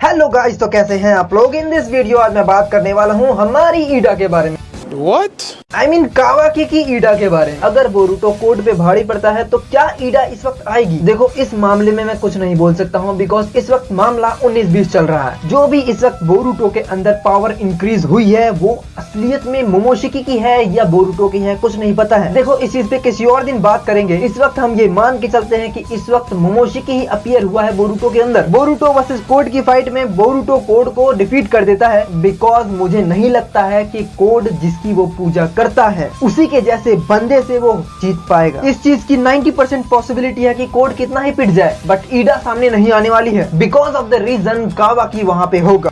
Hello guys तो कैसे हैं आप लोग इन दिस वीडियो आज मैं बात करने वाला हूँ हमारी ईडा के बारे में What? आई मीन कावाकी की ईडा के बारे में। अगर बोरूटो कोर्ट पे भारी पड़ता है तो क्या ईडा इस वक्त आएगी? देखो, इस मामले में मैं कुछ नहीं बोल सकता हूँ बिकॉज़ इस वक्त मामला 19-20 चल रहा है। जो भी इस वक्त बोरूटो के अंदर पावर इंक्रीज हुई है, वो असलियत में मोमोशिकी की है या बोरूटो की है, कुछ नहीं पता है। देखो, इस चीज़ पे किसी और दिन बात करेंगे। इस वक्त हम ये मान के चलते हैं कि इस वक्त मोमोशिकी ही अपियर हुआ है बोरूटो के अंदर। बोरूटो वर्सेज कोड की फाइट में बोरूटो कोड को डिफीट कर देता है बिकॉज़ मुझे नहीं लगता है कि कोड जिसकी वो पूजा करता है। उसी के जैसे बंदे से वो जीत पाएगा। इस चीज़ की 90 परसेंट पॉसिबिलिटी है कि कोड कितना ही पिट जाए बट ईडा सामने नहीं आने वाली है बिकॉज़ ऑफ़ द रीजन कावा की वहाँ पे होगा।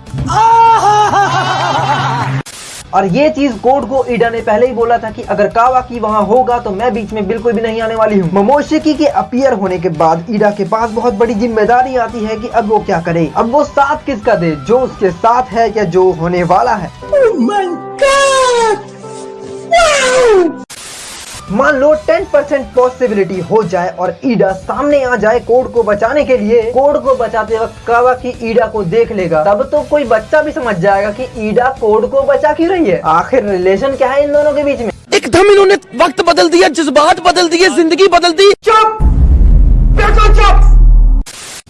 और ये चीज़ कोड को ईडा ने पहले ही बोला था कि अगर कावा की वहाँ होगा तो मैं बीच में बिल्कुल भी नहीं आने वाली हूँ। मोमोशिकी के अपियर होने के बाद ईडा के पास बहुत बड़ी ज़िम्मेदारी आती है कि अब वो क्या करे। अब वो साथ किसका दे? जो उसके साथ है या जो होने वाला है। मान लो 10% परसेंट पॉसिबिलिटी हो जाए और ईडा सामने आ जाए कोड को बचाने के लिए कोड को बचाते वक्त कावा की ईडा को देख लेगा। तब तो कोई बच्चा भी समझ जाएगा कि ईडा कोड को बचा क्यों रही है। आखिर रिलेशन क्या है इन दोनों के बीच में? एकदम इन्होंने वक्त बदल दिया जज्बात बदल दिए ज़िंदगी बदल दी। चुप! बिल्कुल चुप!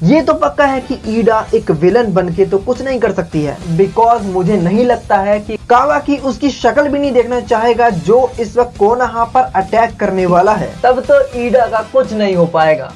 ये तो पक्का है कि ईडा एक विलन बन के तो कुछ नहीं कर सकती है। बिकॉज़ मुझे नहीं लगता है कि कावा की उसकी शक्ल भी नहीं देखना चाहेगा जो इस वक्त कोनहा पर अटैक करने वाला है। तब तो ईडा का कुछ नहीं हो पाएगा।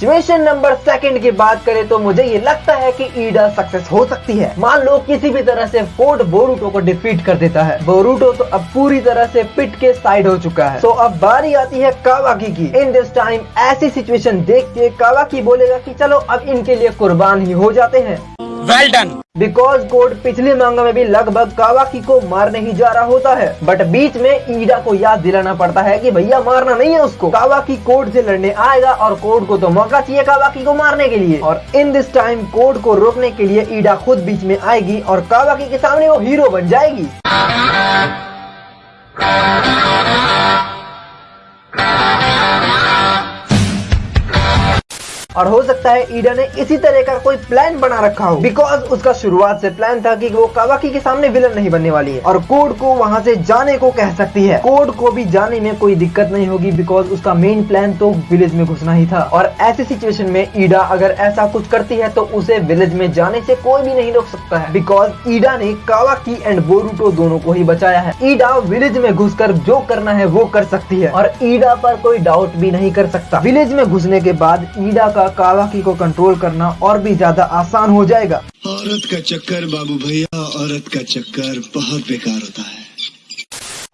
सिचुएशन नंबर सेकंड की बात करें तो मुझे ये लगता है कि ईडा सक्सेस हो सकती है। मान लो किसी भी तरह से फोर्ट बोरूटो को डिफीट कर देता है। बोरूटो तो अब पूरी तरह से पिट के साइड हो चुका है। तो अब बारी आती है कावाकी की। इन दिस टाइम ऐसी सिचुएशन देख के कावाकी बोलेगा की चलो अब इनके लिए कुर्बान ही हो जाते हैं। वेल डन बिकॉज़ कोड पिछले मांगा में भी लगभग कावाकी को मारने ही जा रहा होता है। बट बीच में ईडा को याद दिलाना पड़ता है कि भैया मारना नहीं है उसको। कावाकी कोड से लड़ने आएगा और कोड को तो मौका चाहिए कावाकी को मारने के लिए। और इन दिस टाइम कोड को रोकने के लिए ईडा खुद बीच में आएगी और कावाकी के सामने वो हीरो बन जाएगी। और हो सकता है ईडा ने इसी तरह का कोई प्लान बना रखा हो। बिकॉज़ उसका शुरुआत से प्लान था कि वो कावाकी के सामने विलन नहीं बनने वाली है। और कोड को वहाँ से जाने को कह सकती है। कोड को भी जाने में कोई दिक्कत नहीं होगी बिकॉज़ उसका मेन प्लान तो विलेज में घुसना ही था। और ऐसी सिचुएशन में ईडा अगर ऐसा कुछ करती है तो उसे विलेज में जाने से कोई भी नहीं रोक सकता है। बिकॉज़ ईडा ने कावाकी एंड बोरूटो दोनों को ही बचाया है। ईडा विलेज में घुसकर जो करना है वो कर सकती है। और ईडा पर कोई डाउट भी नहीं कर सकता। विलेज में घुसने के बाद ईडा का कावाकी को कंट्रोल करना और भी ज़्यादा आसान हो जाएगा। औरत का चक्कर बाबू भैया औरत का चक्कर बहुत बेकार होता है।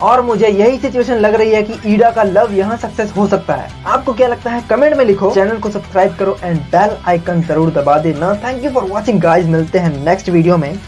और मुझे यही सिचुएशन लग रही है कि ईडा का लव यहाँ सक्सेस हो सकता है। आपको क्या लगता है? कमेंट में लिखो। चैनल को सब्सक्राइब करो एंड बेल आइकन ज़रूर दबा देना। Thank you for watching guys मिलते हैं नेक्स्ट वीडियो में।